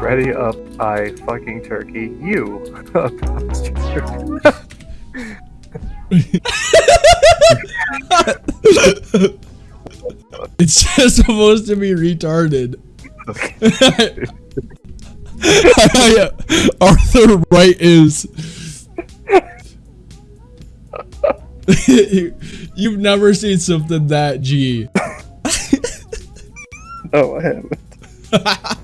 Ready up, I fucking turkey. You. it's just supposed to be retarded. Oh, Arthur Wright is. You've never seen something that G. no, I haven't.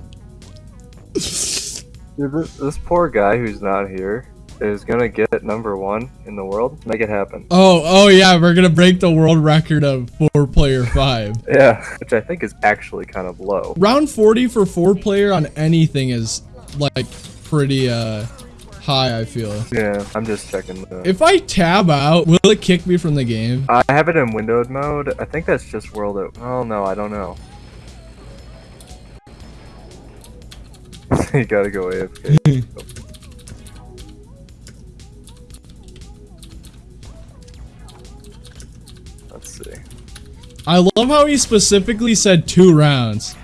Dude, this, this poor guy who's not here is gonna get number one in the world. Make it happen. Oh, oh yeah, we're gonna break the world record of four player five. Yeah, which I think is actually kind of low. Round 40 for four player on anything is like pretty uh high, I feel. Yeah, I'm just checking. The... If I tab out, will it kick me from the game? I have it in windowed mode. I think that's just world. Oh no, I don't know. you gotta go AFK. Let's see. I love how he specifically said two rounds.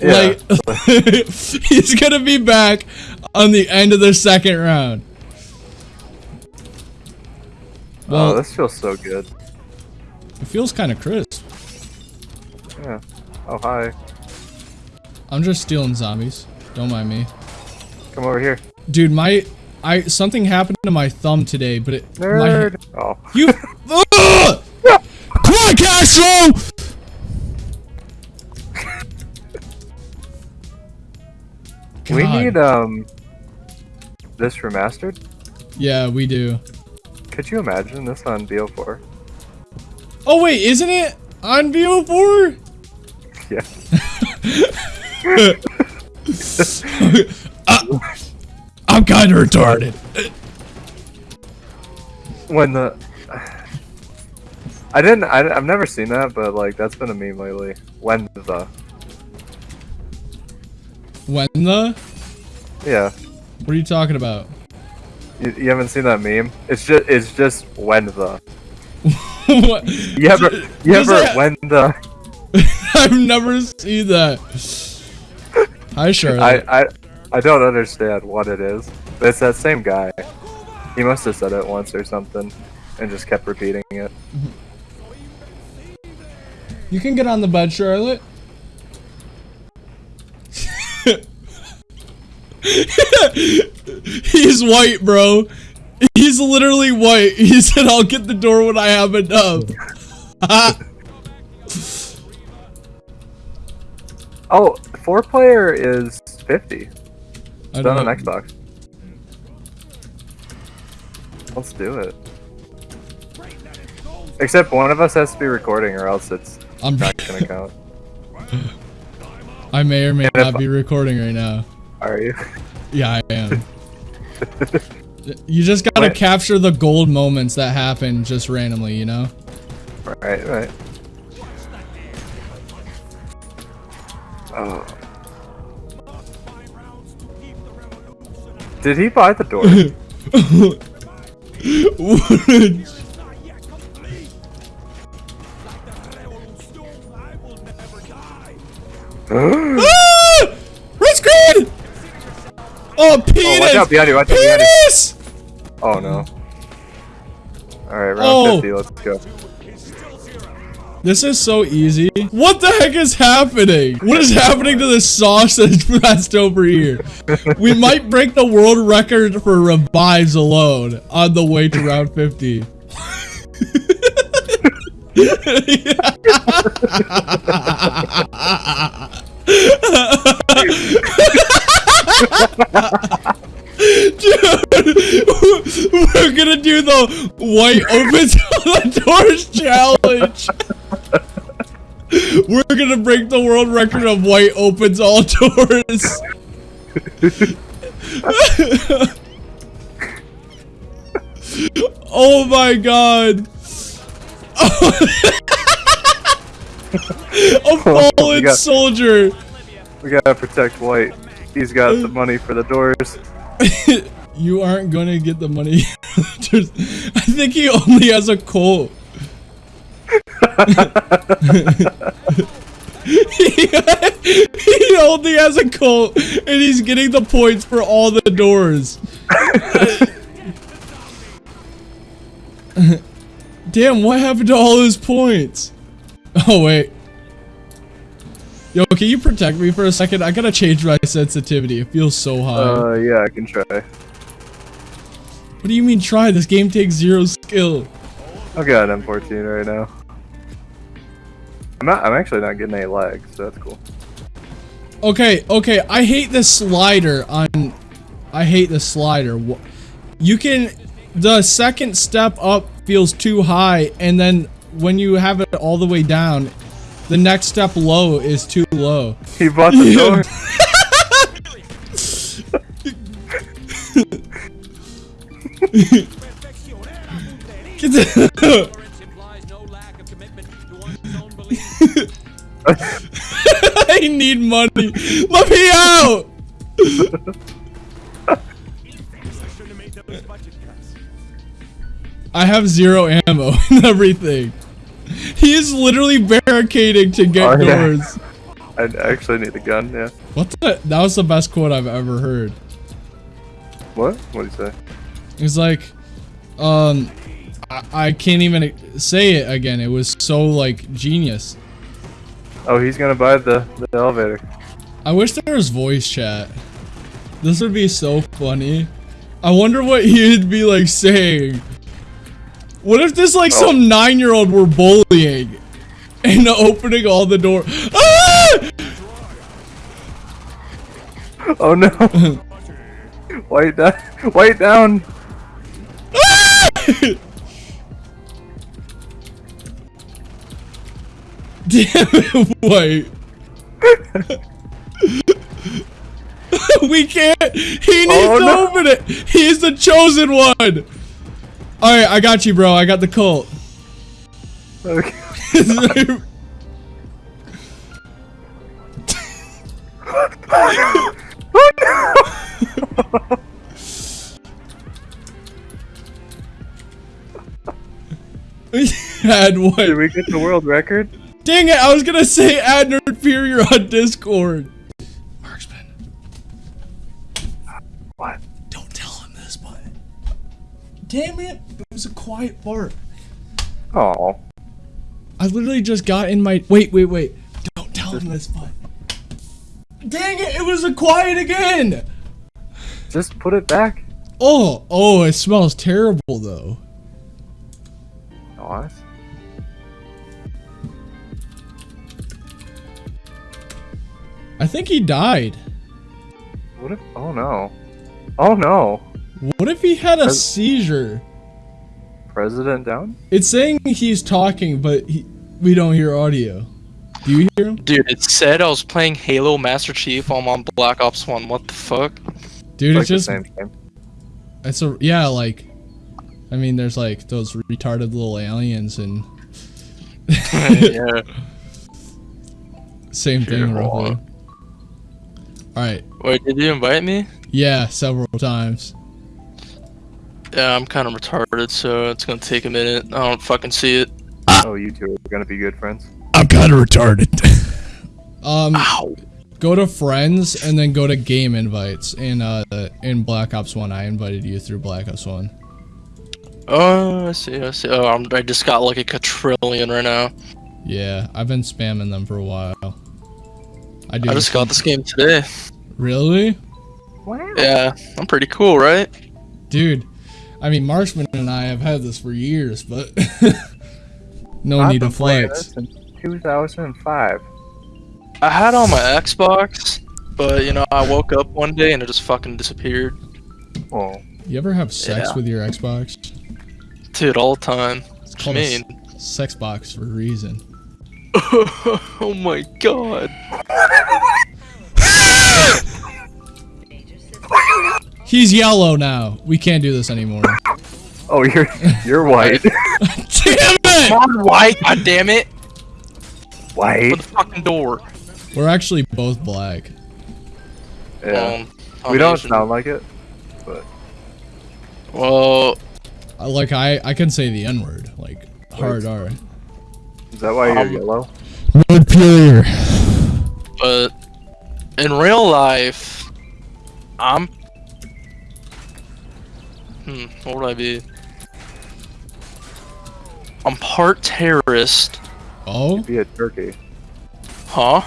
Yeah. Like, he's gonna be back on the end of the second round. Oh, well, oh, this feels so good. It feels kind of crisp. Yeah. Oh, hi. I'm just stealing zombies. Don't mind me. Come over here. Dude, my I something happened to my thumb today, but it Nerd. My, oh. You Come on, Castro! We need um this remastered? Yeah, we do. Could you imagine this on BO4? Oh wait, isn't it on BO4? Yeah. uh, I'm kind of retarded. When the I didn't. I, have never seen that, but like that's been a meme lately. When the when the yeah. What are you talking about? You, you haven't seen that meme? It's just it's just when the. what? You ever you ever when the? I've never seen that. Hi, Charlotte. I, I, I don't understand what it is, but it's that same guy. He must have said it once or something, and just kept repeating it. You can get on the bed, Charlotte. He's white, bro. He's literally white. He said, I'll get the door when I have enough. oh, four player is 50. It's on an Xbox. Let's do it. Except one of us has to be recording or else it's I'm not gonna count. I may or may and not be recording right now. Are you? Yeah, I am. you just gotta capture the gold moments that happen just randomly, you know? Right, right. Oh. Did he buy the door? ah! Oh, penis! Oh, watch out behind you, watch out behind you. Oh, no. Alright, round oh. 50, let's go. This is so easy. What the heck is happening? What is happening to the sausage that's over here? We might break the world record for revives alone on the way to round 50. Dude, we're gonna do the white opens the doors challenge. We're gonna break the world record of white opens all doors. oh my god. A fallen got, soldier. We gotta protect White. He's got the money for the doors. you aren't gonna get the money. I think he only has a Colt. he only has a Colt, and he's getting the points for all the doors. Damn, what happened to all his points? Oh, wait. Yo, can you protect me for a second? I gotta change my sensitivity. It feels so high. Uh, yeah, I can try. what do you mean try? This game takes zero skill. I've got an M14 right now. I'm not. I'm actually not getting any lag, so that's cool. Okay, okay, I hate the slider on... I hate the slider. You can... The second step up feels too high, and then when you have it all the way down, the next step low is too low. He bought the door. I need money. Let me out! I have zero ammo and everything. He is literally barricading to get Oh, yeah. doors. I actually need a gun. Yeah. What the? That was the best quote I've ever heard. What? What do you say? He's like, um, I, I can't even say it again. It was so like genius. Oh, he's gonna buy the the elevator. I wish there was voice chat. This would be so funny. I wonder what he'd be like saying. What if this like Oh. some nine-year-old were bullying and opening all the door? Ah! Oh no! White down. White down. Damn it, wait. we can't. He needs Oh, to no. open it. He's the chosen one. All right, I got you, bro. I got the cult. Okay. Add Did what? we get the world record? Dang it! I was gonna say add nerd inferior on Discord. Marksman, What? don't tell him this, but damn it, it was a quiet part. Oh. I literally just got in my. Wait, wait, wait. Don't tell him this, but. Dang it! It was a quiet again. Just put it back. Oh, oh! It smells terrible though. What? I think he died. What if? Oh no. Oh no. What if he had a seizure? President down? It's saying he's talking, but he, we don't hear audio. Do you hear him? Dude, it said I was playing Halo Master Chief while I'm on Black Ops 1. What the fuck? Dude, like it's just the same game. it's a yeah, like I mean there's like those retarded little aliens and yeah. same thing roughly. Alright. Wait, did you invite me? Yeah, several times. Yeah, I'm kind of retarded, so it's gonna take a minute. I don't fucking see it. Oh, you two are gonna be good friends. I'm kinda retarded. um Ow. go to friends and then go to game invites in uh in Black Ops 1. I invited you through Black Ops 1. Oh, I see, I see. Oh, I'm, I just got like a quadrillion right now. Yeah, I've been spamming them for a while. I do I just got this game today. Really? Wow. Yeah, I'm pretty cool, right? Dude, I mean, Marksman and I have had this for years, but no I've need to been playing flex. this since 2005. I had it on my Xbox, but you know, I woke up one day and it just fucking disappeared. Oh. You ever have sex Yeah. with your Xbox? Dude, all the time. It's What called you a mean? sex box for a reason. oh my god. He's yellow now. We can't do this anymore. Oh, you're you're white. Damn it! On white, god damn it! white. For the fucking door. We're actually both black. Yeah. Um, we don't Asian. sound like it. but. Well, Like I, I can say the N word, like hard R. Is that why you're Um, yellow? Montpelier. But in real life, I'm. Hmm, what would I be? I'm part terrorist. Oh? Be a turkey. Huh?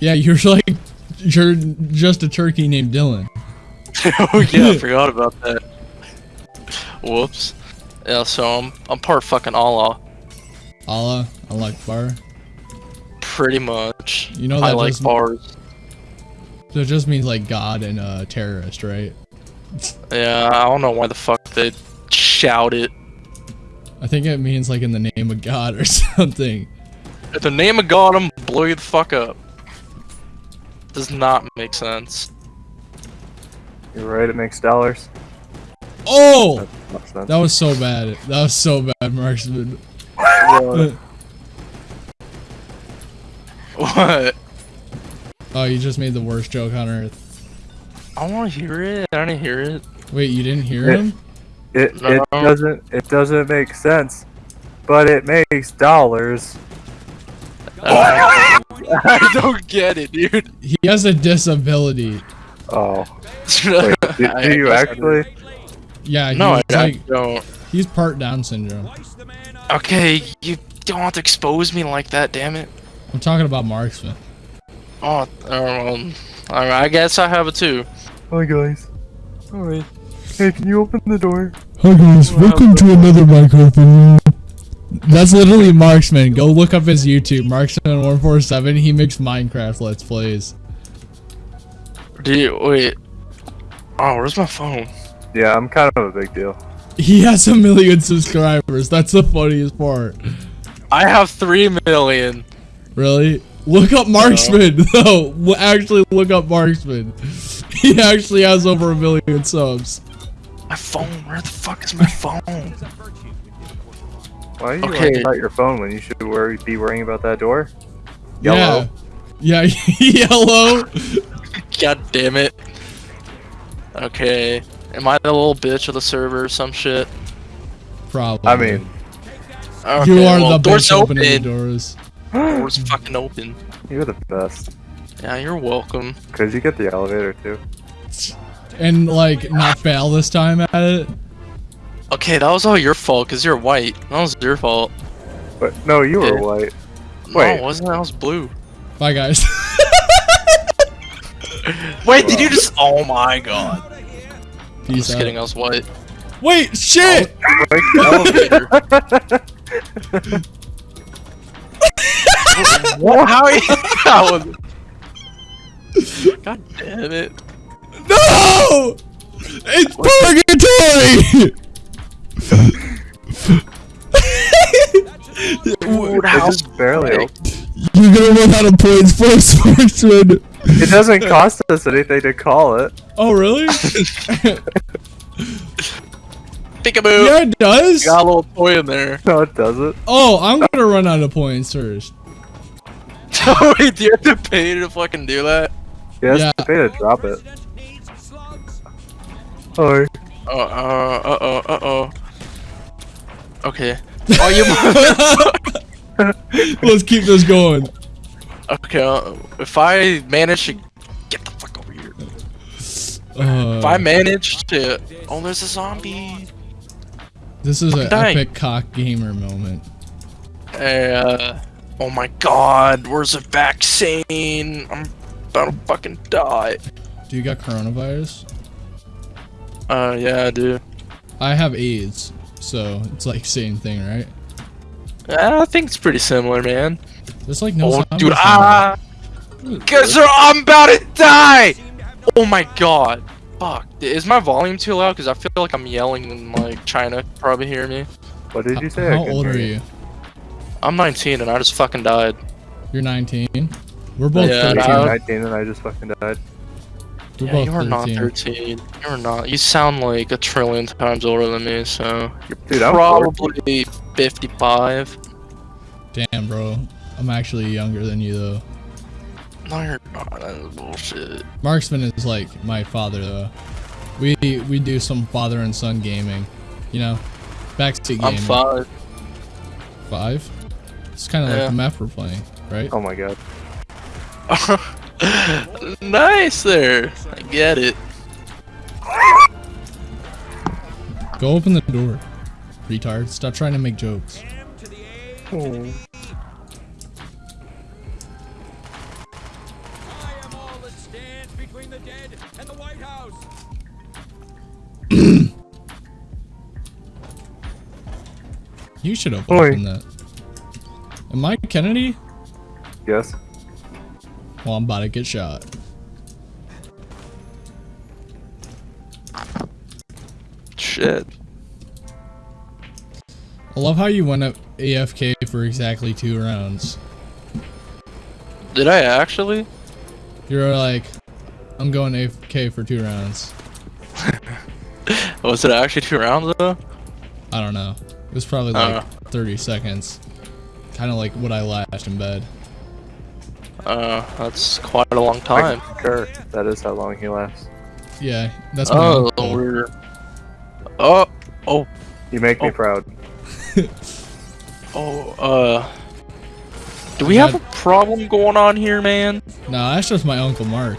Yeah, you're like, you're just a turkey named Dylan. oh yeah, I forgot about that. Whoops. Yeah, so I'm I'm part fucking Allah. Allah, I like bar. Pretty much. You know that I that like doesn't- bars. So it just means like God and uh, terrorist, right? Yeah, I don't know why the fuck they shout it. I think it means like in the name of God or something. In the name of God, I'm gonna blow you the fuck up. Does not make sense. You're right. It makes dollars. Oh! That. That was so bad. That was so bad, Marksman. Yeah. What? Oh, you just made the worst joke on earth. I want to hear it. I didn't hear it. Wait, you didn't hear Yeah. him? It it doesn't it doesn't make sense, but it makes dollars. I don't get it, dude. He has a disability. Oh, wait, do, do you actually? Yeah, he's No, I, I like don't. he's part Down syndrome. Okay, you don't have to expose me like that, damn it. I'm talking about Marksman. Oh, um, alright, I guess I have it too. Hi guys. Alright. Hey, can you open the door? Hi guys, welcome to another microphone. That's literally Marksman. Go look up his YouTube, Marksman147. He makes Minecraft Let's Plays. Do you, wait. Oh, where's my phone? Yeah, I'm kind of a big deal. He has a million subscribers. That's the funniest part. I have three million. Really? Look up Marksman, though. L- Actually, look up Marksman. He actually has over a million subs. My phone, where the fuck is my phone? Why are you Okay. worrying about your phone when you should worry, be worrying about that door? Yellow. Yeah. Yeah, yellow. God damn it. Okay. Am I the little bitch of the server or some shit? Probably. I mean, Okay, you are well, the door's bitch opening the open. doors. Door's fucking open. you're the best. Yeah, you're welcome. Cause you get the elevator too. And, like, not fail this time at it. Okay, that was all your fault because you're white. That was your fault. But no, you were Yeah. white. No, Wait. it wasn't. I was blue. Bye, guys. Wait, did you just? Oh my god. Peace Just out. kidding. I was white. Wait, shit! Like, Elevator. what? How? Are you, that was, God damn it. No! It's purgatory! Dude, it how just barely. opened. You're gonna run out of points first, Marksman. It doesn't cost us anything to call it. Oh, really? Peekaboo. yeah, it does. Got a little toy in there. No, it doesn't. Oh, I'm gonna run out of points first. Wait, do you have to pay to fucking do that? He has Yeah. to pay to drop it. Oh, Uh, uh, uh, uh, uh, oh. Okay. Oh, you. Let's keep this going. okay, uh, if I manage to get the fuck over here. Uh, If I manage to. Oh, there's a zombie. this is I'm an dying. epic cock gamer moment. Uh, oh my god, where's the vaccine? I'm about to fucking die. Do you got coronavirus? Uh, yeah, I do. I have AIDS, so it's like same thing, right? Uh, I think it's pretty similar, man. There's like no oh, dude, ah! Cause I'm about to die! Oh my god. Fuck. Is my volume too loud? Cause I feel like I'm yelling and like China probably hear me. what did you say? How old hear are you? I'm 19 and I just fucking died. You're 19. We're both Yeah, 13. no. 19 and I just fucking died. We're Yeah, both you are not 13. 13. You're not. You sound like a trillion times older than me, so you're Dude, I'm probably 55. Damn, bro. I'm actually younger than you, though. No, you're not. That's bullshit. Marksman is like my father, though. We we do some father and son gaming. You know? Backseat gaming. I'm five. Five? It's kind of Yeah. like the map we're playing, right? Oh my god. nice there. I get it. Go open the door, retard. Stop trying to make jokes. Oh. I am all that stands between the dead and the White House. You should have Oi. opened that. Am I Kennedy? Yes. Well, I'm about to get shot. Shit. I love how you went up AFK for exactly two rounds. Did I actually? You're like, I'm going AFK for two rounds. Was it actually two rounds though? I don't know. It was probably like Uh. 30 seconds. Kind of like what I lashed in bed. Uh, that's quite a long time. Sure, That is how long he lasts. Yeah, that's my Oh, we're. Oh, oh, You make me Oh. proud. oh. Uh, do we have a problem going on here, man? No, that's just my uncle Mark.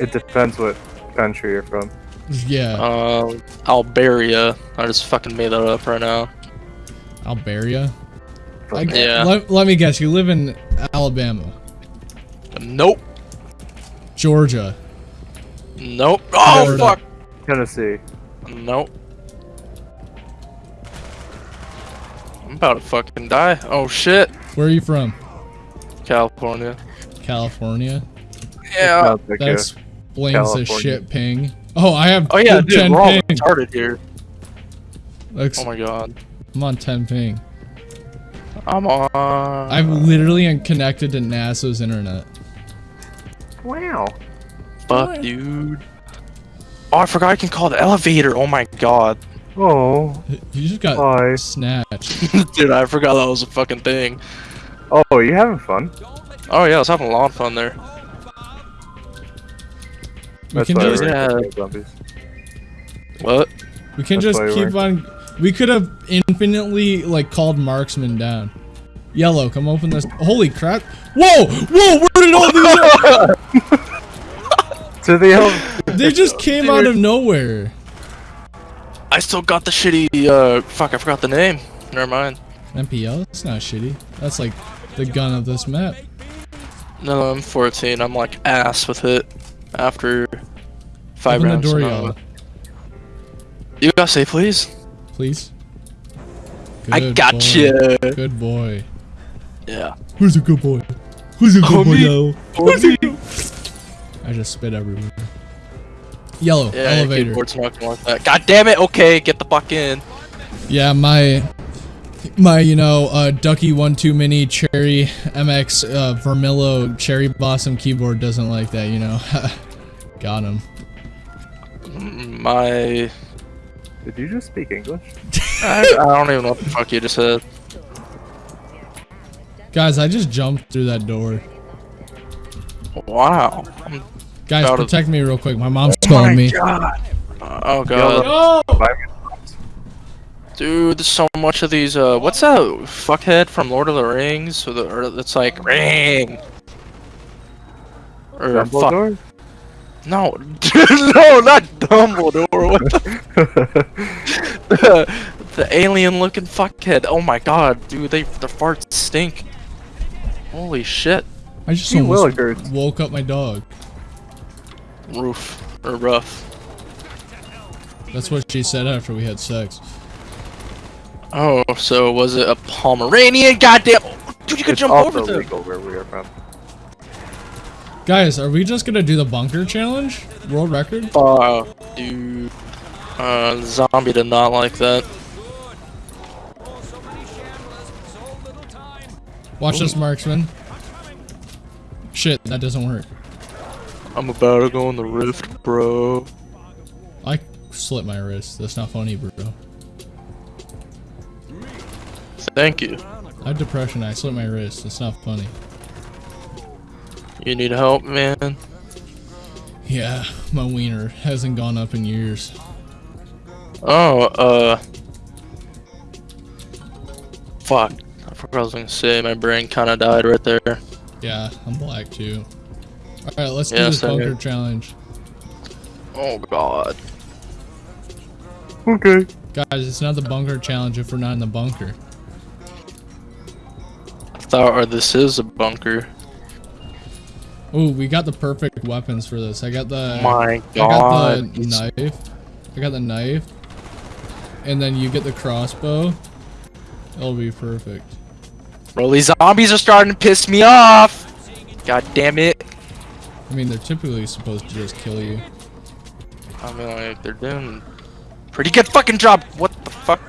It depends what country you're from. Yeah, Um, Alberia. I just fucking made that up right now. Alberia. I, Yeah. Let, let me guess. You live in Alabama, Nope. Georgia. Nope. Oh Florida. fuck. Tennessee. Nope. I'm about to fucking die. Oh shit. Where are you from? California. California. Yeah. Sounds like That a- explains the shit ping. Oh, I have Oh yeah, dude, 10 we're all ping. retarded here. Looks- Oh my god. I'm on 10 ping. I'm on. I'm literally connected to NASA's internet. Wow. Fuck, dude. Oh, I forgot I can call the elevator. Oh my god. Oh. You just got Hi. snatched. dude, I forgot that was a fucking thing. Oh, you having fun? Oh yeah, I was having a lot of fun there. We That's can why just Yeah. What? we can That's just keep on. We could have infinitely like called marksman down. Yellow, come open this. Holy crap! Whoa, whoa! Where did all these? To the ele- they just came out of nowhere. I still got the shitty. Uh, fuck, I forgot the name. Never mind. MPL? It's not shitty. That's like the gun of this map. No, I'm 14. I'm like ass with it. After five Open the rounds. door, no. yellow, You gotta say please. Please. I got boy. you. Good boy. Yeah. Who's a good boy? Who's a good Oh, boy me. yellow? Who's a good- I just spit everywhere. Yellow Yeah, your elevator. keyboard's not gonna like that. God damn it. Okay, get the fuck in. Yeah, my my you know uh, Ducky One Two Mini Cherry MX uh, Vermillo Cherry Blossom keyboard doesn't like that. You know, got him. My. Did you just speak English? I, I don't even know what the fuck you just said. Guys, I just jumped through that door. Wow. I'm Guys, Out of- protect me real quick. My mom's calling me. God. Oh god. Oh! Five minutes. Dude, there's so much of these, uh, what's that fuckhead from Lord of the Rings? Or, the, or it's like, ring! Or, fuck. Dumbledore? No, no, not Dumbledore, what the, the, the alien looking fuckhead. Oh my god, dude, they, the farts stink. Holy shit. I just You almost Willikers. woke up my dog. Roof, or rough. That's what she said after we had sex. Oh, so was it a Pomeranian? Goddamn! Dude, you could It's jump also over them. legal where we are from. Guys, are we just gonna do the bunker challenge? World record? Uh, dude. Uh, zombie did not like that. Watch this, marksman. Shit, that doesn't work. I'm about to go on the rift, bro. I slit my wrist. That's not funny, bro. Thank you. I have depression. I slit my wrist. It's not funny. You need help, man? Yeah, my wiener hasn't gone up in years. Oh, uh. Fuck. I forgot I was gonna say my brain kind of died right there. Yeah, I'm black too. Alright, let's do Yeah, this same bunker here. challenge. Oh god. Okay. Guys, it's not the bunker challenge if we're not in the bunker. I thought or this is a bunker. Oh, we got the perfect weapons for this. I got the my I got the god. Knife. I got the knife. And then you get the crossbow. It'll be perfect. Bro, these zombies are starting to piss me off. God damn it. I mean, they're typically supposed to just kill you. I mean, like, they're doing pretty good fucking job. What the fuck?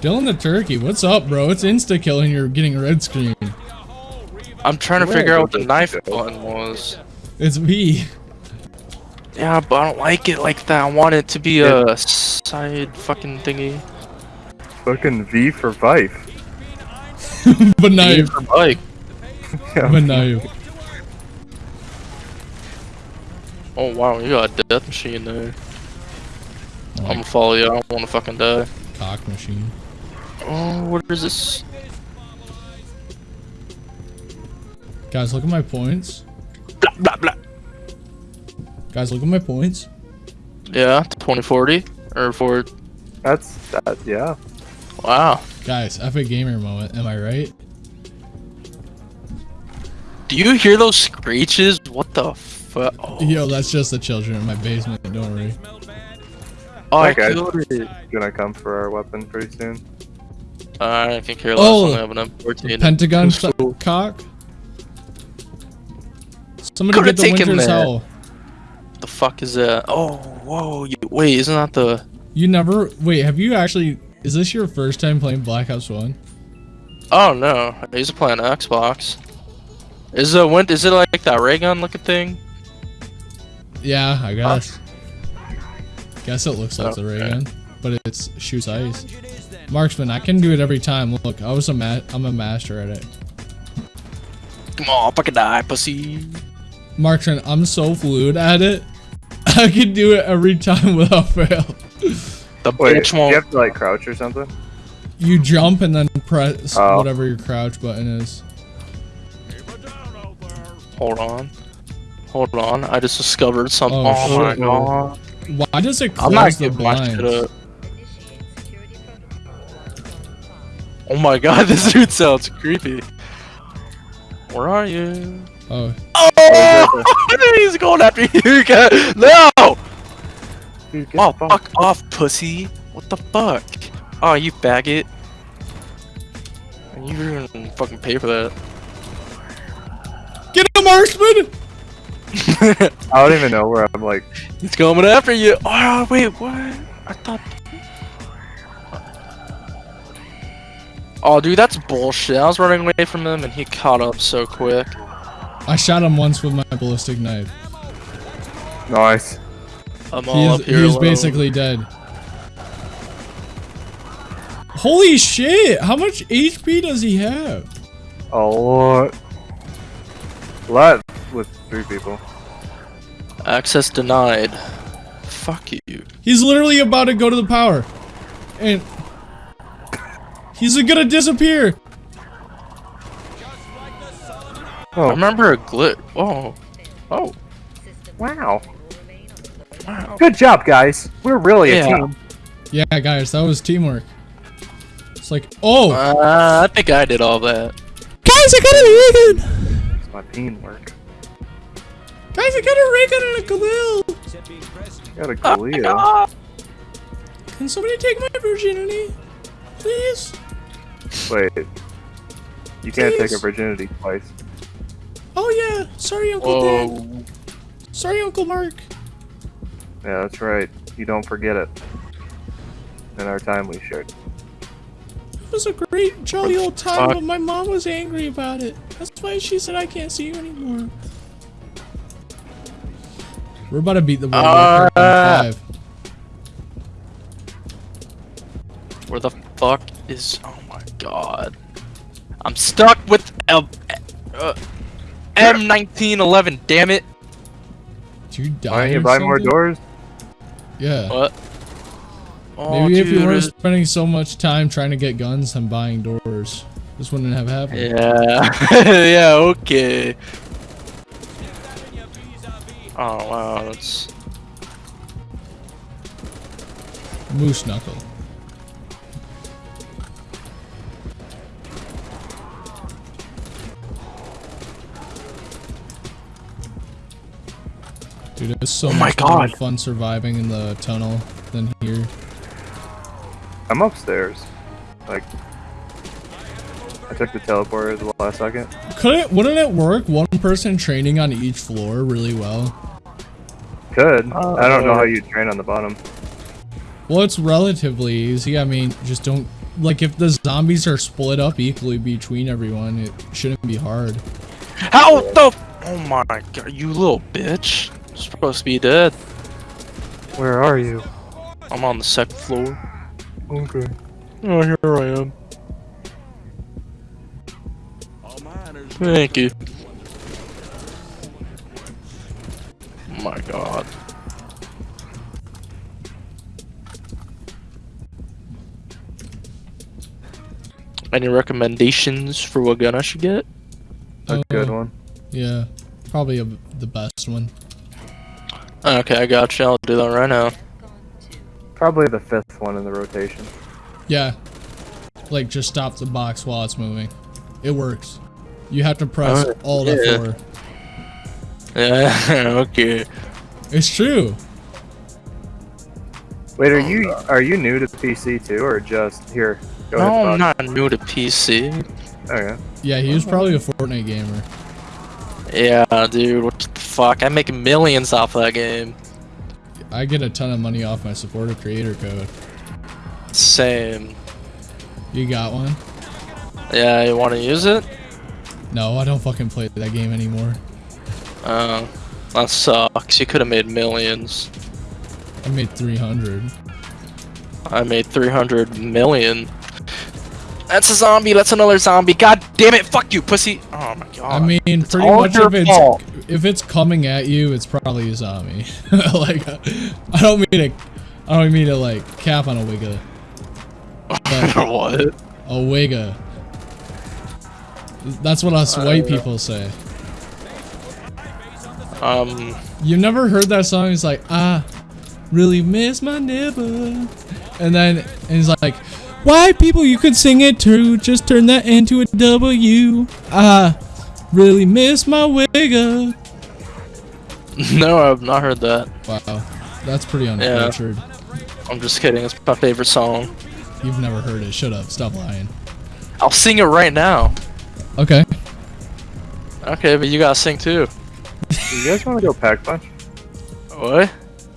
Dylan the turkey, what's up, bro? It's insta killing. You're getting a red screen. I'm trying to Where figure out what the knife button was. It's V. Yeah, but I don't like it like that. I want it to be a side fucking thingy. Fucking V for Vife. but knife. For bike. But knife. Oh wow, you got a death machine there. I'm gonna follow you. I don't want to fucking die. cock machine. Oh, what is this? Guys, look at my points. Blah blah blah. Guys, look at my points. Yeah, 2040 or for That's that. Yeah. wow. Guys, epic gamer moment. Am I right? Do you hear those screeches? What the fuck? Oh, Yo, that's just the children in my basement. Don't worry. oh I that guy- killed. Gonna come for our weapon pretty soon. Uh, I can care less. Oh, I have an M14. Pentagon So- cock. Somebody Could've get the winter's that. hell. the fuck is that? Oh, whoa. You, wait, isn't that the? You never wait. Have you actually? Is this your first time playing Black Ops One? Oh no, I used to play on Xbox. Is the win? Is it like that ray gun looking thing? Yeah, I guess. Guess it looks like the ray gun, but it's shoots ice. Marksman, I can do it every time. Look, I was a ma- I'm a master at it. Come on, fucking die, pussy. Marksman, I'm so fluid at it. I can do it every time without fail. The Wait, bitch won't. you have to like crouch or something? You jump and then press Oh. whatever your crouch button is. Hold on. Hold on. I just discovered something. Oh, Oh, my shit. god. Why does it I'm not close the giving my shit blinds? Oh my god, this dude sounds creepy. Where are you? Oh, Oh! He's going after you guys. No! Dude, Oh, the fuck off, pussy. What the fuck? Oh, you faggot. And you didn't fucking pay for that. get him, Marksman! I don't even know where I'm like. He's coming after you. Oh, wait, what? I thought. Oh, dude, that's bullshit. I was running away from him and he caught up so quick. I shot him once with my ballistic knife. Nice. I'm all He up here. he is alone. basically dead. Holy shit! How much HP does he have? A lot. A lot with three people. access denied. Fuck you. He's literally about to go to the power. And he's gonna disappear. I Oh, remember a glitch. Oh, oh, wow. wow. Good job, guys. We're really a team. Yeah, guys, that was teamwork. It's like, oh, Uh, I think I did all that. guys, I got a ray gun. It's my teamwork. Guys, I got a ray gun and a Galil. Got a Oh Can somebody take my virginity, please? Wait. You can't take a virginity twice. Oh yeah, sorry, Uncle Dan. Whoa. Sorry, Uncle Mark. Yeah, that's right. You don't forget it. In our time we shared. It was a great, jolly old time, but my mom was angry about it. That's why she said I can't see you anymore. We're about to beat the world record Uh, five. Where the fuck is? Oh my god. I'm stuck with L- uh, M1911. Damn it. Did you die Why don't you or buy more doors? Yeah. What? Oh, Maybe if you dude, weren't spending so much time trying to get guns and buying doors, this wouldn't have happened. Yeah. yeah. Okay. Oh wow, that's Moose knuckle. Dude, it's so Oh my much more fun surviving in the tunnel than here. I'm upstairs. Like, I took the teleporter at the last second. Couldn't wouldn't it work one person training on each floor really well? Could. I don't know Uh, how you train on the bottom. Well, it's relatively easy. I mean, just don't like if the zombies are split up equally between everyone, it shouldn't be hard. how the. Oh my god, you little bitch! You're supposed to be dead. Where are you? I'm on the second floor. Okay. Oh, here I am. Thank you. Oh my god. Any recommendations for what gun I should get? A good Uh, one. Yeah, probably a, the best one. Okay, I got you. I'll do that right now. Probably the fifth one in the rotation. Yeah, like just stop the box while it's moving. It works. You have to press Oh, Alt yeah. F4. Yeah, okay. It's true. Wait, are oh, you are you new to PC too, or just here? Go No. I'm not new to PC. Okay. Yeah, he was probably a Fortnite gamer. Yeah, dude, what the fuck? I make millions off that game. I get a ton of money off my supporter creator code. Same. You got one? Yeah, you want to use it? No, I don't fucking play that game anymore. Uh, that sucks. You could have made millions. I made 300. I made 300 million. That's a zombie. That's another zombie. God damn it. Fuck you, pussy. Oh my god. I mean, pretty much if it's fault. if it's coming at you, it's probably a zombie. like, I don't mean to, I don't mean to like cap on a wigga. What? a wigga. That's what us white people say. Um, You've never heard that song? It's like, I really miss my neighbor. And then and he's like, white people, you could sing it too. Just turn that into a W. I really miss my wigga. no, I've not heard that. Wow, that's pretty uncultured. I'm just kidding. It's my favorite song. You've never heard it. Shut up. Stop lying. I'll sing it right now. Okay. Okay, but you gotta sing too. Do you guys want to go pack punch? What?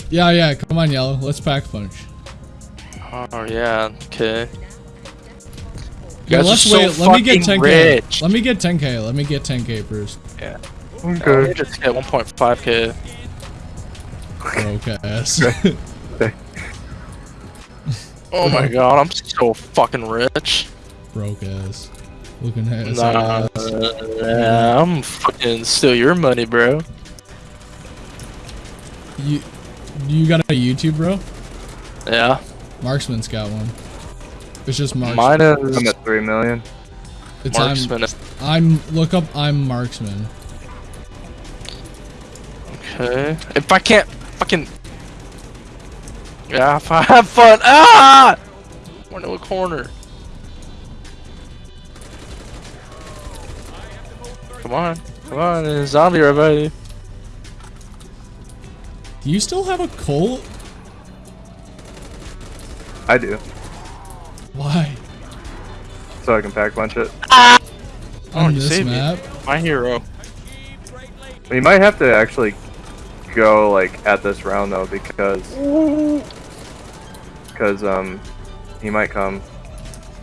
Yeah, yeah. Come on, yellow. Let's pack punch. Oh yeah. Okay. Yeah, let's so wait. Let me get 10k. rich. Let me get 10k. Let me get 10k first. Yeah, let me uh, just get 1.5k. Broke ass. Oh my god, I'm so fucking rich. Broke ass. Looking at his Nah, ass. nah, I'm fucking steal your money, bro. You, you got a YouTube, bro? Yeah, Marksman's got one. It's just Marksman. mine is I'm at three million. it's I'm, marksman. I'm. Look up. I'm Marksman. Okay, if I can't fucking yeah, if I have fun. Ah! Went to a corner. Come on, come on, there's a zombie right by. Do you still have a Colt? I do, Why? so I can pack punch it. Oh, On you this saved me. My hero. We might have to actually go like at this round though, because because um he might come.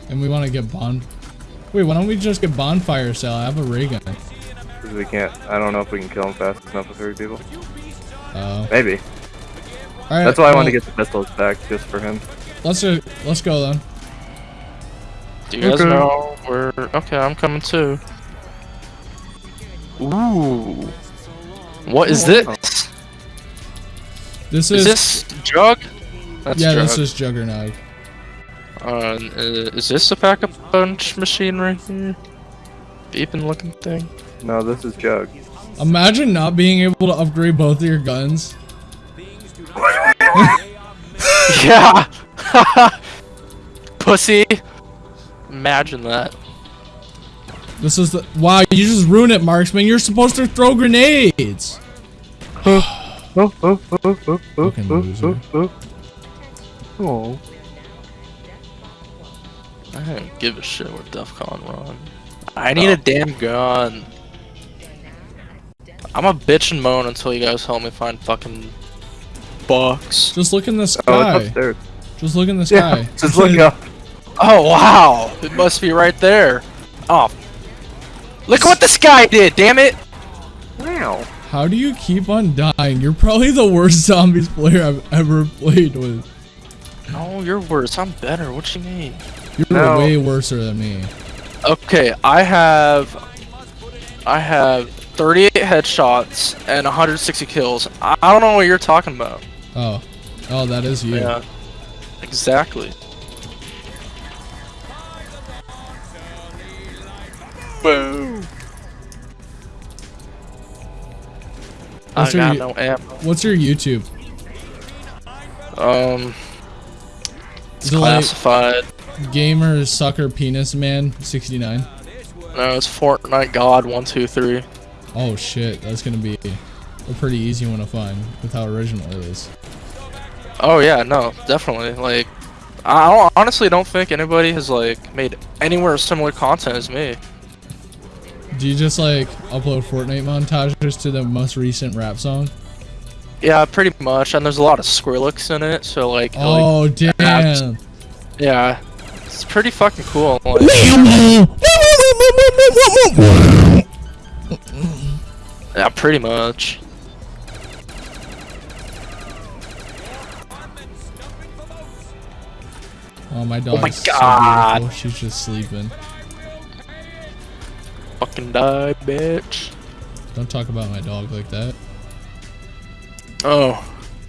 And we want to get bond. Wait, why don't we just get bonfire sale? I have a ray gun. Because we can't. I don't know if we can kill him fast enough with three people. Oh. Maybe. All right. That's why I want to get the pistols back just for him. Let's do, Let's go then. Do you guys Okay. know where? Okay, I'm coming too. Ooh. What is this? This Is is. this jug? That's yeah, Jug. this is Juggernaut. Uh, is this a backup punch machine right here? Beeping looking thing. No, this is Jug. Imagine not being able to upgrade both of your guns. Yeah! Pussy! Imagine that. This is the wow. You just ruined it, Marksman. You're supposed to throw grenades. Oh, oh, oh, oh, oh, oh, Fucking oh, loser. oh, oh. Oh. I don't give a shit where DEFCON run. I need a oh. damn gun. I'm a bitch and moan until you guys help me find fucking bucks. Just look in the Oh, it's upstairs. Just look in the Yeah, sky. just look up. Oh wow! It must be right there. Oh. Look what this guy did, damn it! Wow. How do you keep on dying? You're probably the worst zombies player I've ever played with. No, you're worse. I'm better. What you mean? You're No. way worse than me. Okay, I have I have 38 headshots and 160 kills. I, I don't know what you're talking about. Oh, oh, that is you. Yeah. Exactly. Boom. I What's your got no ammo. What's your YouTube? Um, it's Is it like classified. gamer sucker penis man 69? No, it's Fortnite God one two three. Oh shit, that's gonna be a pretty easy one to find with how original it is. Oh yeah, no, definitely. Like, I don't, honestly don't think anybody has like made anywhere similar content as me. Do you just like upload Fortnite montages to the most recent rap song? Yeah, pretty much. And there's a lot of Skrillex in it, so like, like Oh damn! yeah, it's pretty fucking cool. Like, yeah, pretty much. Oh my oh dog. my is so God. beautiful. She's just sleeping. Fucking die, bitch. Don't talk about my dog like that. Oh,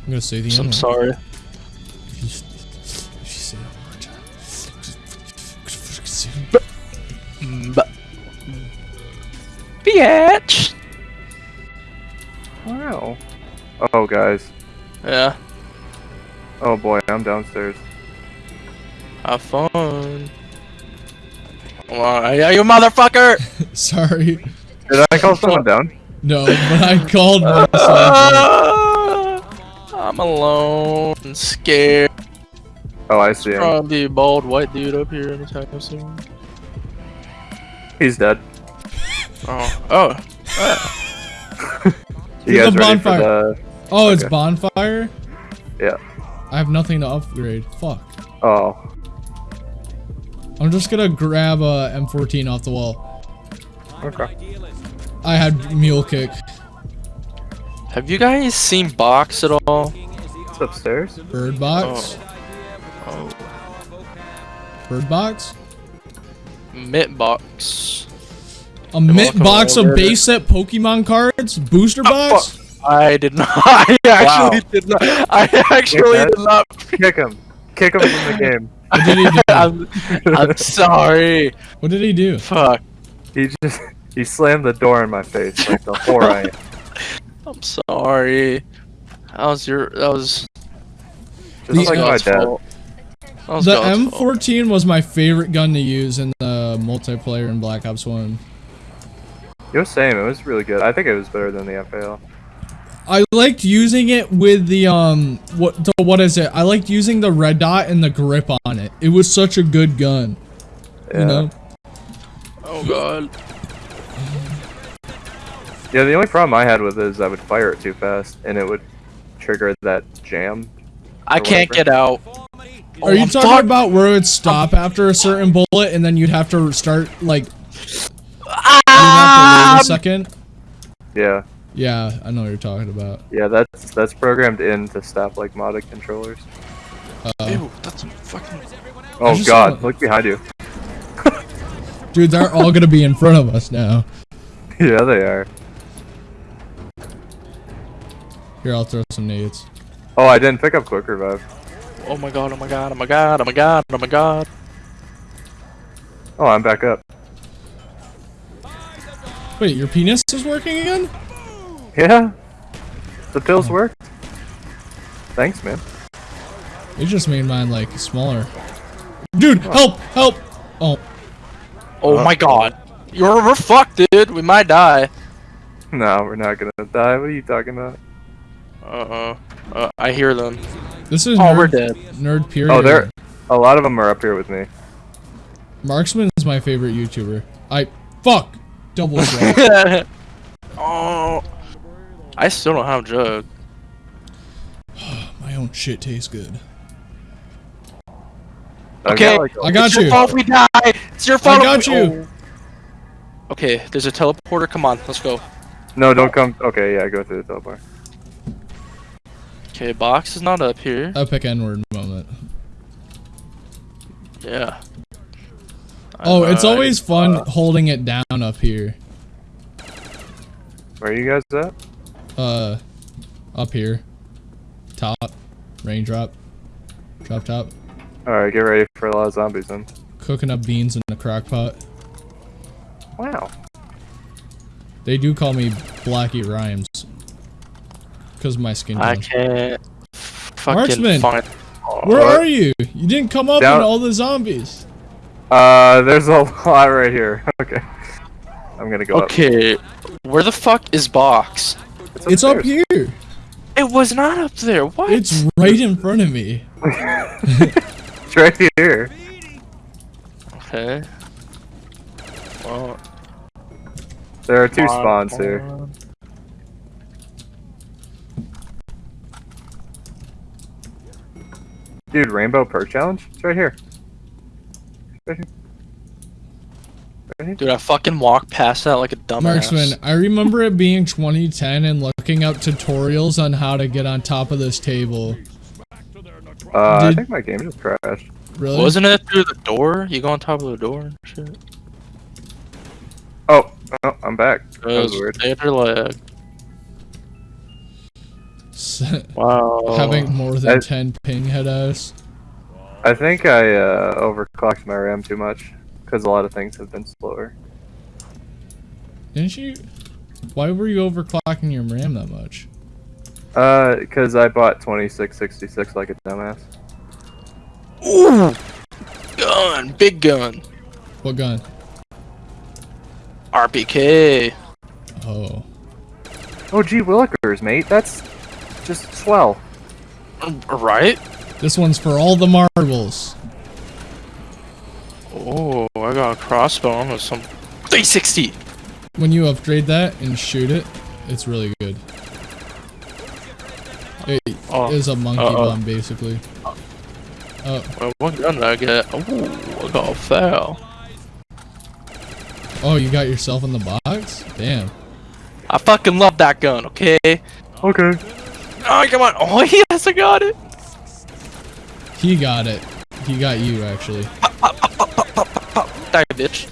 I'm gonna say the so I'm N-word. sorry. If you, if you say it one more time. But, bitch. Wow. Oh, guys. Yeah, Oh boy, I'm downstairs. Have fun. Come on, yeah, you motherfucker! Sorry. Did I call someone down? No, but I called myself. I'm alone and scared. Oh, I see him. Probably bald white dude up here anytime soon. He's dead. Oh, oh, ah. You Here's guys the ready for bonfire. the? Oh, it's bonfire? Yeah. I have nothing to upgrade. Fuck. Oh. I'm just gonna grab a M14 off the wall. Okay. I had mule kick. have you guys seen Box at all? It's upstairs. Bird box. Oh, oh. Bird box. Mitt Box. A mint box of base set Pokemon cards. Booster ah, box. I did not. I actually did not. I actually did not. Kick him. Kick him from the game. What did he do? I'm, I'm sorry. What did he do? Fuck. He just he slammed the door in my face like the whore I am. I'm sorry. That was your. That was. Just The- like my dad. was The M14 was my favorite gun to use in the multiplayer in Black Ops 1. It was same. It was really good. I think it was better than the FAL. I liked using it with the um what the, what is it? I liked using the red dot and the grip on it. It was such a good gun. Yeah. You know? Oh god. Yeah. The only problem I had with it is I would fire it too fast and it would trigger that jam. I can't whatever. get out. Are you Oh, talking fuck. about where it would stop after a certain bullet and then you'd have to start like you'd have Ah! to wait a second? Yeah. Yeah, I know what you're talking about. Yeah. That's that's programmed in to stop like modded controllers. Uh, Ew, that's fucking. Oh just God! saw- Look behind you. dude, they're all gonna be in front of us now. yeah, they are. Here, I'll throw some nades. Oh, I didn't pick up quick revive. Oh my god, oh my god, oh my god, oh my god, oh my god. Oh, I'm back up. Wait, your penis is working again? Yeah. The pills work. Thanks, man. You just made mine like smaller. Dude, help! Help! Oh, Oh my god. You're we're fucked, dude. We might die. No, we're not gonna die. What are you talking about? Uh-uh. Uh, I hear them. this is Oh, nerd, we're dead. nerd period. Oh, there. A lot of them are up here with me. Marksman is my favorite YouTuber. I fuck double drop. oh. I still don't have jug. my own shit tastes good. I've Okay. got, like, I got it's your you. fault we die. It's your fault. I got we- you. Oh. Okay, there's a teleporter. Come on, let's go. No, don't come. Okay, yeah, go through the teleporter. Okay, box is not up here. Epic N-word moment. Yeah. Oh, it's Uh, always fun holding it down up here. Where are you guys at? Uh, up here. Top. Raindrop. Drop top. Alright, get ready for a lot of zombies then. Cooking up beans in the crock pot. Wow. They do call me Blackie Rhymes. Because of my skin I tone. can't fucking Marksman. find. Where What? are you? You didn't come up Down- in all the zombies. Uh, there's a lot right here. Okay. I'm gonna go up. Okay, where the fuck is box? It's up here. It was not up there. What? It's right in front of me. It's right here. okay. Well, There are two come on, spawns come here. Dude, Rainbow Perk Challenge? It's right here. Right here. Right here. Dude, I fucking walked past that like a dumbass. Marksman, I remember it being 2010 and looking up tutorials on how to get on top of this table. Uh, I Did- think my game just crashed. Really? Wasn't it through the door? You go on top of the door and shit. Oh, oh, I'm back. That was weird. they had like, wow. Having more than I- 10 ping head ass. I think I uh, overclocked my RAM too much because a lot of things have been slower. Didn't you? Why were you overclocking your RAM that much? Uh, because I bought 2666 like a dumbass. Ooh! Gun! Big gun! What gun? RPK! Oh. Oh, gee willikers, mate. That's just swell. Right? This one's for all the marbles. Oh, I got a crossbow with some 360! When you upgrade that and shoot it, it's really good. It Oh, is a monkey uh-oh. bomb, basically. Oh, Well, what gun did I get? Ooh, I got a FAL. oh, you got yourself in the box? Damn. I fucking love that gun, okay? Okay. Oh, come on. Oh, yes, I got it. He got it. He got you, actually. Die, bitch.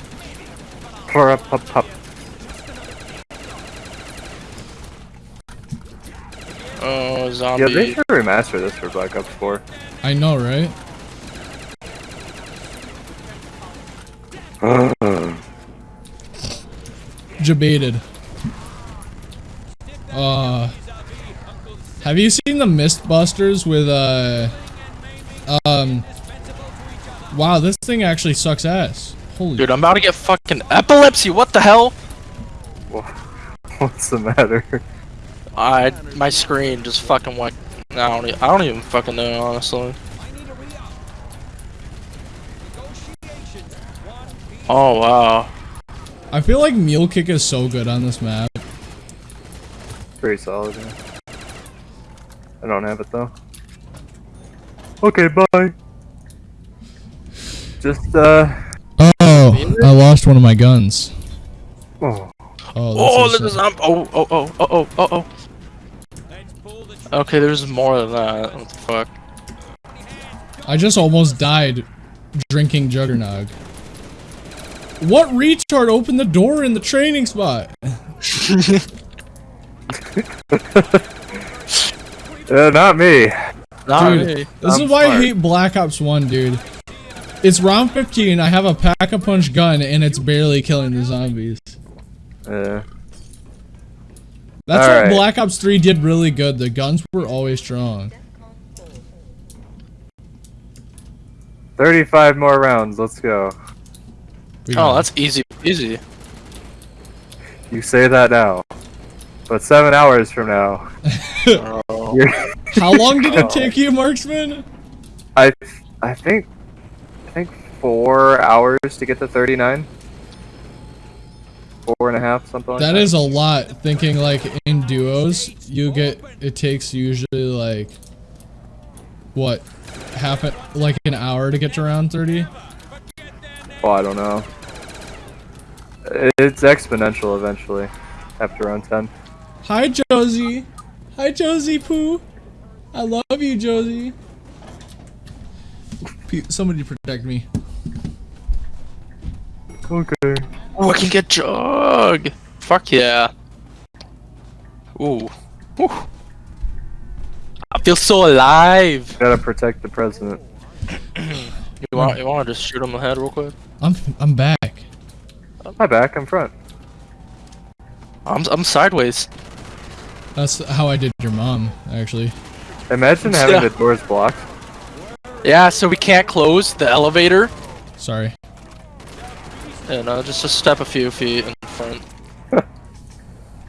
Oh, Yeah, they should remaster this for Black Ops 4. I know, right? Debated. Uh, have you seen the Mythbusters with uh, um? Wow, this thing actually sucks ass. Holy. Dude, I'm about to get fucking epilepsy. What the hell? What's the matter? I my screen just fucking went. I don't. e- I don't even fucking know honestly. Oh wow. I feel like Mule Kick is so good on this map. Pretty solid, yeah. I don't have it though. Okay, bye. Just, uh. I lost one of my guns. Oh. Oh, this Oh, is, look at this. Oh, oh, oh, oh, oh, oh, oh. Let's pull the Okay, there's more than that. What the fuck? I just almost died drinking Juggernog. What retard opened the door in the training spot? Uh, not me. Not Dude, me. this I'm is why I hate Black Ops 1, dude. It's round 15, I have a pack-a-punch gun, and it's barely killing the zombies. Yeah. That's what Alright. Black Ops 3 did really good. The guns were always strong. 35 more rounds. Let's go. Oh, that's easy, easy. You say that now. But seven hours from now, Oh. How long did it take you, Marksman? I, I think, I think four hours to get to 39. Four and a half, something like that. That is a lot. Thinking like in duos, you get it takes usually like what half a, like an hour to get to round 30. Oh, I don't know. It's exponential eventually, after round 10. Hi Josie. Hi Josie Poo. I love you, Josie. Pe- Somebody protect me. Okay. Ooh, I can get jug. Fuck yeah. Ooh. Ooh. I feel so alive. Gotta protect the president. You want you want to just shoot him in the head real quick? I'm I'm back. My back, I'm front. I'm I'm sideways. That's how I did your mom, actually. Imagine having Yeah. the doors blocked. Yeah, so we can't close the elevator. Sorry. And uh, just a step a few feet in front.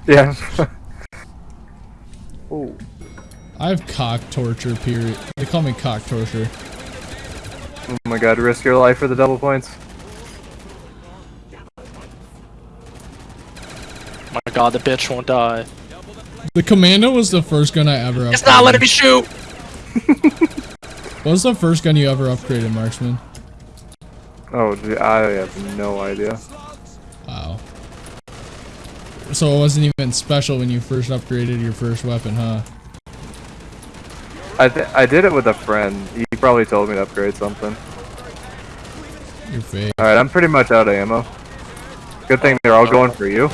Yeah. oh. I have cock torture period. They call me cock torture. Oh my god, risk your life for the double points. My god, the bitch won't die. The commando was the first gun I ever upgraded. It's not letting me shoot. What was the first gun you ever upgraded, Marksman? Oh, gee, I have no idea. Wow. So it wasn't even special when you first upgraded your first weapon, huh? I th- I did it with a friend. He probably told me to upgrade something. You're fake. All right, I'm pretty much out of ammo. Good thing they're all going for you.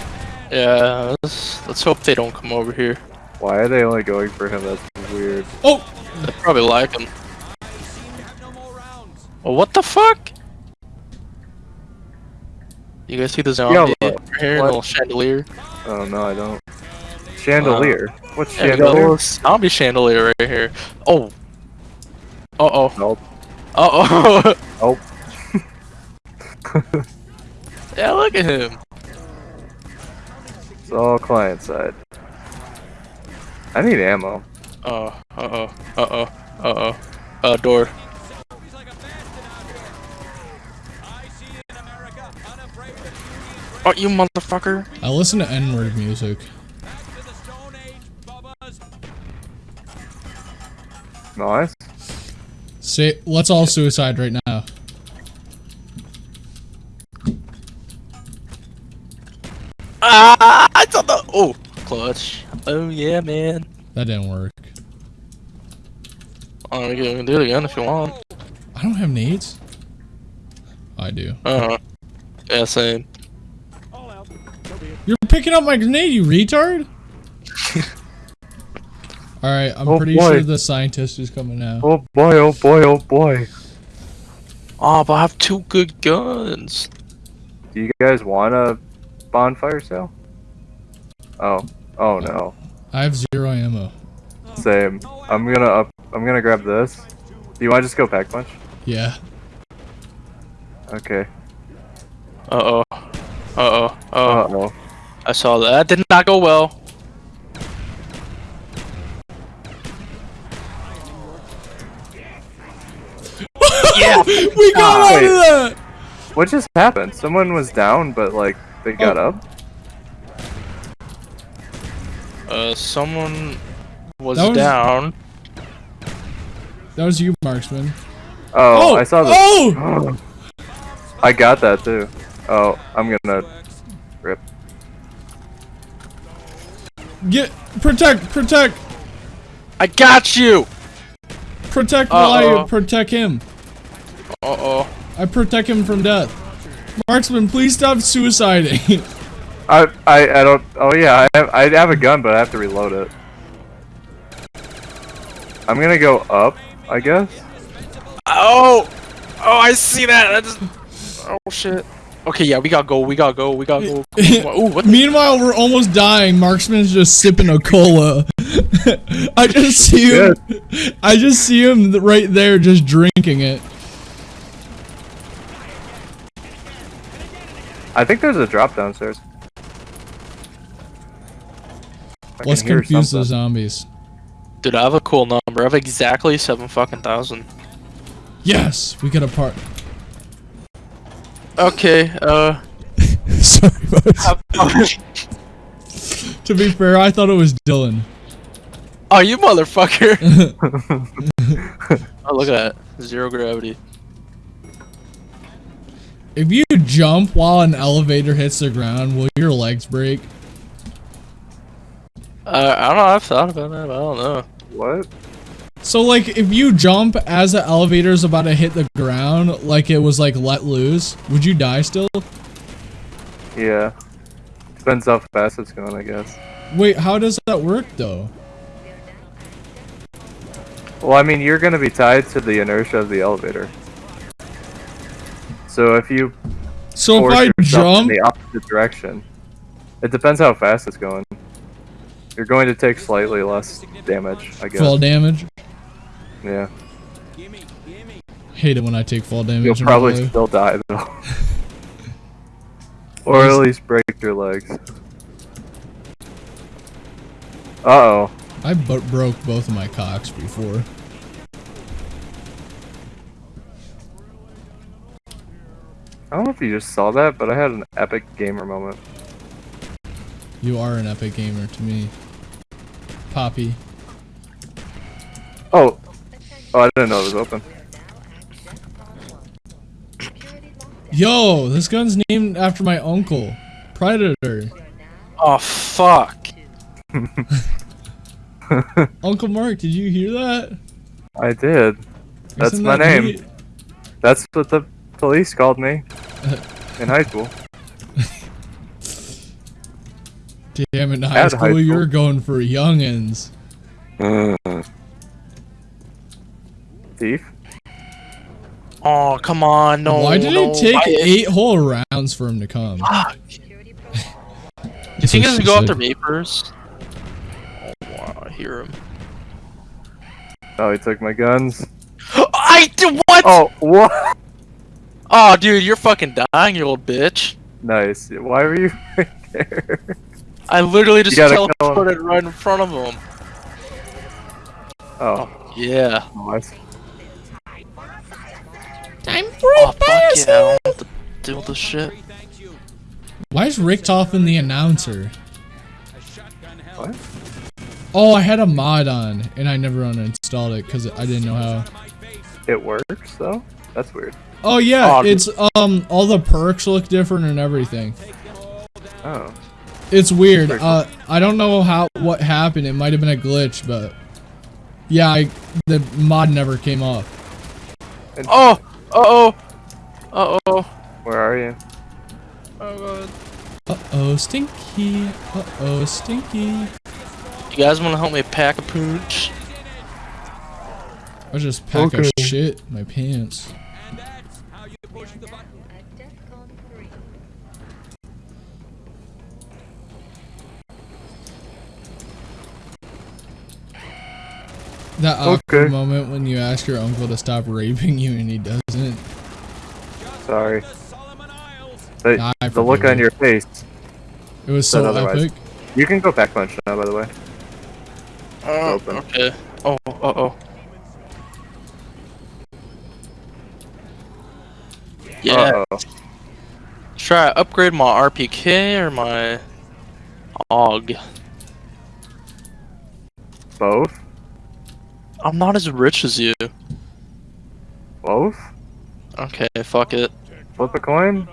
Yeah, let's, let's hope they don't come over here. Why are they only going for him? That's weird. Oh! They probably like him. Well, what the fuck? You guys see the zombie Yo, over here, what? little chandelier? Oh no, I don't. Chandelier. What's Yeah, we got a chandelier? zombie chandelier right here. Oh. Uh oh. Nope. Uh oh. Nope. yeah, look at him. It's all client side. I need ammo. Uh uh oh. Uh oh. Uh oh. Uh door. Oh, you motherfucker. I listen to N-word music. Nice. Say, let's all suicide right now. Ah! I thought the. Oh, clutch. Oh yeah, man. That didn't work. I'm gonna do it again if you want. I don't have nades. I do. Uh huh. Yeah, same. You're picking up my grenade, you retard! Alright, I'm Oh, pretty boy. sure the scientist is coming now. Oh boy, oh boy, oh boy. Oh, but I have two good guns. Do you guys want a bonfire sale? Oh. Oh no. I have zero ammo. Same. I'm gonna up. I'm gonna grab this. Do you want to just go pack punch? Yeah. Okay. Uh oh. Uh oh. Uh Oh, oh. I saw that. That did not go well. yeah. We got out Wait. of that! What just happened? Someone was down, but like they got Oh. up. Uh, someone was, That was- down. That was you, Marksman. Oh, I saw the. Oh! I got that too. Oh, I'm gonna rip. Get protect, protect, I got you. protect while I Uh-oh. protect him. Uh oh. I protect him from death. Marksman, please stop suiciding. I I I don't. Oh yeah, I have I have a gun, but I have to reload it. I'm gonna go up, I guess. Oh! Oh, I see that! That just... Oh, shit. Okay, yeah, we gotta go, we gotta go, we gotta go. Ooh, what. Meanwhile, we're almost dying. Marksman's just sipping a cola. I just see him. I just see him right there, just drinking it. I think there's a drop downstairs. I Let's confuse the zombies. Dude, I have a cool number. I have exactly seven fucking thousand. Yes, we get a part. Okay, uh... Sorry, boys. To be fair, I thought it was Dylan. oh, you motherfucker! oh, look at that. Zero gravity. If you jump while an elevator hits the ground, will your legs break? Uh, I don't know, I've thought about that, but I don't know. What? So like if you jump as the elevator's about to hit the ground, like it was like let loose, would you die still? Yeah. Depends how fast it's going, I guess. Wait, how does that work though? Well, I mean, you're gonna be tied to the inertia of the elevator. So if you So if I jump, in the opposite direction, it depends how fast it's going. You're going to take slightly less damage, I guess. fall damage. Yeah. Gimme, gimme. Hate it when I take fall damage. You'll probably still die though. or at least break your legs. Uh oh. I broke both of my cocks before. I don't know if you just saw that, but I had an epic gamer moment. You are an epic gamer to me, Poppy. Oh. Oh, I didn't know it was open. Yo, this gun's named after my uncle, Predator. Oh, fuck. Uncle Mark, did you hear that? I did. That's Isn't my that name. neat? That's what the police called me in high school. Damn it, in high At school, high school. you're going for youngins. Uh, Thief? Oh, come on, no. Why did no. it take Why- eight whole rounds for him to come? Fuck. You think what I she should go after said. vapors? Oh, wow, I hear him. Oh, he took my guns. I did what? Oh, what? Oh, dude, you're fucking dying, you old bitch. Nice. Why were you right there? I literally just gotta teleported right in front of him. Oh, Yeah. nice. Time for Oh, fuck yeah. I don't have to deal with this shit. Thank you. Why is Richtofen the announcer? A shotgun hell. What? Oh, I had a mod on and I never uninstalled it because I didn't know how. It works though? That's weird. Oh yeah, Oh, it's um all the perks look different and everything. Oh. It's weird. Uh, I don't know how what happened. It might have been a glitch, but yeah, I, the mod never came up. Oh! Uh-oh! Uh-oh. Where are you? Oh, God. Uh oh, stinky. Uh oh, stinky. You guys want to help me pack a pooch? I just pack Okay. a shit in my pants. And that's how you push the button. That awkward Okay. moment when you ask your uncle to stop raping you and he doesn't. Sorry. The The, Nah, the look on your face. It was so otherwise. epic. You can go back punch now, by the way. Oh, Open. okay. Oh, uh-oh. Yeah. Uh-oh. Should I upgrade my RPK or my AUG? Both? I'm not as rich as you. Both? Okay, fuck it. Flip a coin?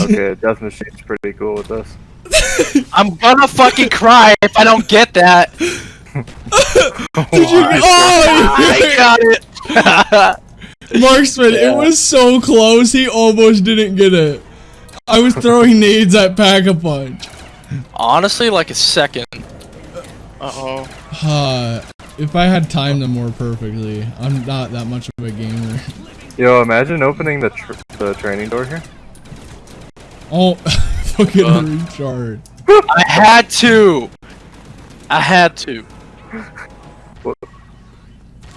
Okay, Death Machine's pretty cool with this. I'm gonna fucking cry if I don't get that. Did you? Why? Oh, oh I got it. Marksman, Yeah. it was so close. He almost didn't get it. I was throwing nades at Pack a Punch. Honestly, like a second. Uh oh. Uh, if I had timed them more perfectly, I'm not that much of a gamer. Yo, imagine opening the tr the training door here. Oh, fucking Uh. retard. I had to. I had to.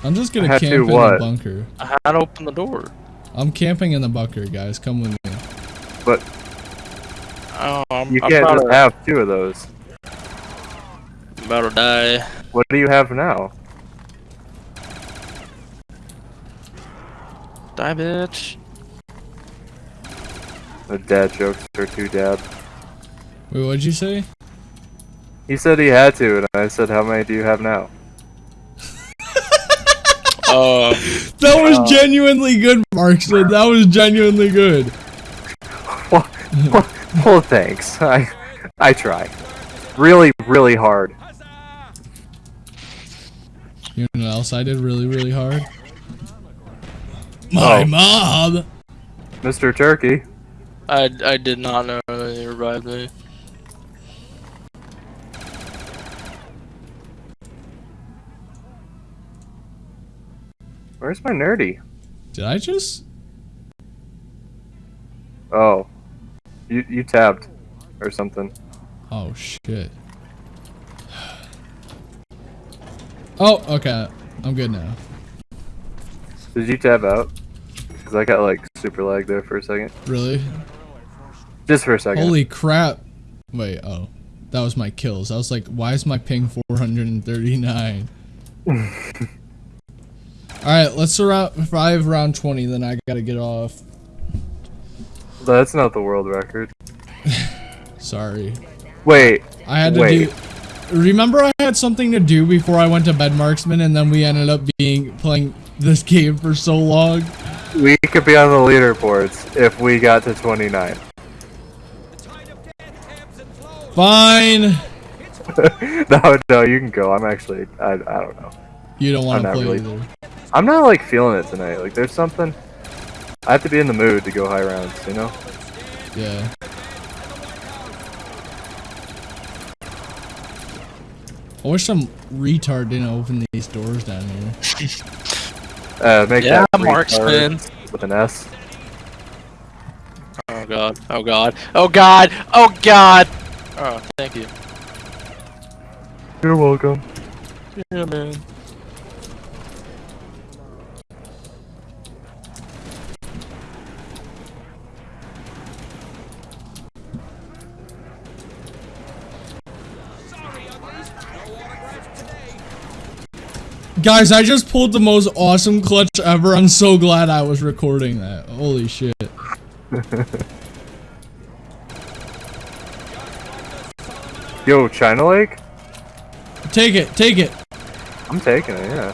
I'm just gonna Had to camp in the bunker. I had to open the door. I'm camping in the bunker, guys. Come with me. But Oh, I'm, you I'm can't about, just have two of those. about to die. What do you have now? Die, bitch. The dad jokes are too dad. Wait, what'd you say? He said he had to, and I said, how many do you have now? Uh, That was Uh. genuinely good, Marksman. That was genuinely good. well, well, well, thanks. I, I try. Really, really hard. You know what else I did really, really hard? Oh. My Oh. mom. Mr. Turkey. I, I did not know that you revived me. Where's my nerdy? Did I just? Oh. You, you tabbed. Or something. Oh shit. Oh, okay. I'm good now. Did you tab out? Because I got like super lag there for a second. Really? Just for a second. Holy crap. Wait, oh. That was my kills. I was like, why is my ping 439? Alright, let's survive round 20, then I gotta get off. That's not the world record. Sorry. Wait. I had to Wait. do. Remember, I had something to do before I went to bed, Marksman, and then we ended up being playing this game for so long. We could be on the leaderboards if we got to 29. The tide of death ebbs and flows. Fine. no, no, you can go. I'm actually, I, I don't know. You don't want to play really- either. I'm not like feeling it tonight. Like there's something. I have to be in the mood to go high rounds, you know? Yeah. I wish some retard didn't open these doors down here. Uh, make Yeah, that marksman. retard with an S. Oh god. Oh god. Oh god. Oh god. Oh, thank you. You're welcome. Yeah, man. Guys, I just pulled the most awesome clutch ever. I'm so glad I was recording that. Holy shit. Yo, China Lake? Take it, take it. I'm taking it, yeah.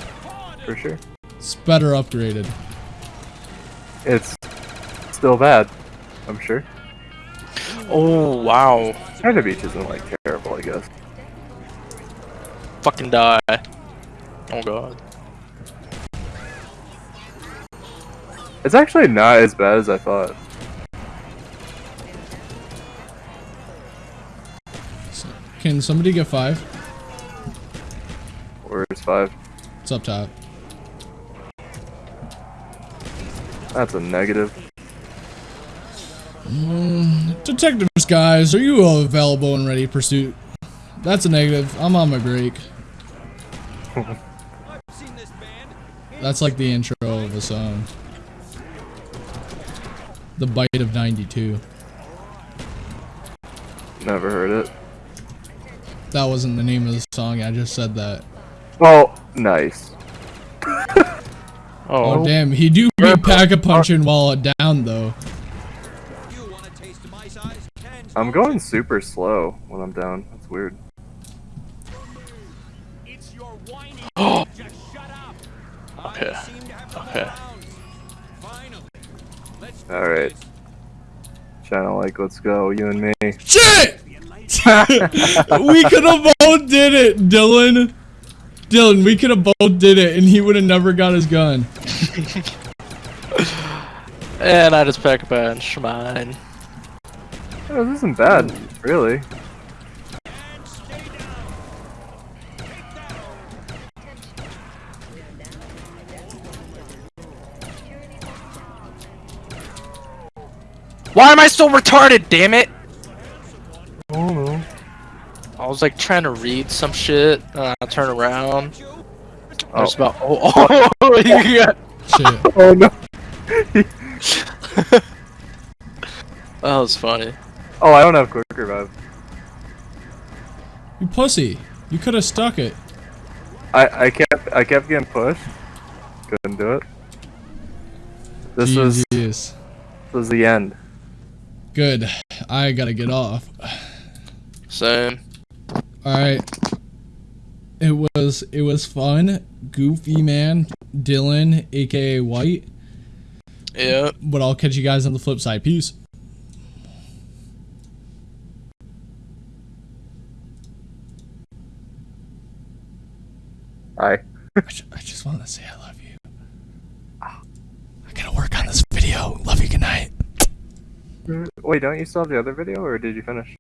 For sure. It's better upgraded. It's still bad, I'm sure. Oh wow. China Beach isn't like terrible, I guess. Fucking die. Oh god. It's actually not as bad as I thought. So- Can somebody get five? Where's five? It's up top. That's a negative. Mm, Detectives, guys, are you all available and ready pursuit? That's a negative. I'm on my break. I've seen this band. That's like the intro of a song. The Bite of 92. Never heard it. That wasn't the name of the song, I just said that. Oh, nice. Oh, Oh, damn, he do be pack a punching while down though. You want a taste of my size? Ten I'm going super slow when I'm down. That's weird. Okay. I seem to have the Okay. rounds. Finally. Let's do Alright. this. China Lake, let's go. You and me. Shit! we could have both did it, Dylan. Dylan, we could have both did it, and he would have never got his gun. and I just pack a bench. Mine. Oh, this isn't bad, really. Why am I so retarded? Damn it! Oh no. I was like trying to read some shit. Uh, I turn around. Oh. There's about oh, oh you got Shit. Oh no. that was funny. Oh, I don't have quick revive. You pussy. You could have stuck it. I I kept I kept getting pushed. Couldn't do it. This was this was the end. Good. I gotta get off. Same. Alright. It was it was fun. Goofy man, Dylan, aka White. Yeah. But I'll catch you guys on the flip side. Peace. Hi. I, ju- I just want to say I love you. I gotta work on this video. Love you. Good night. Wait, don't you still have the other video, or did you finish?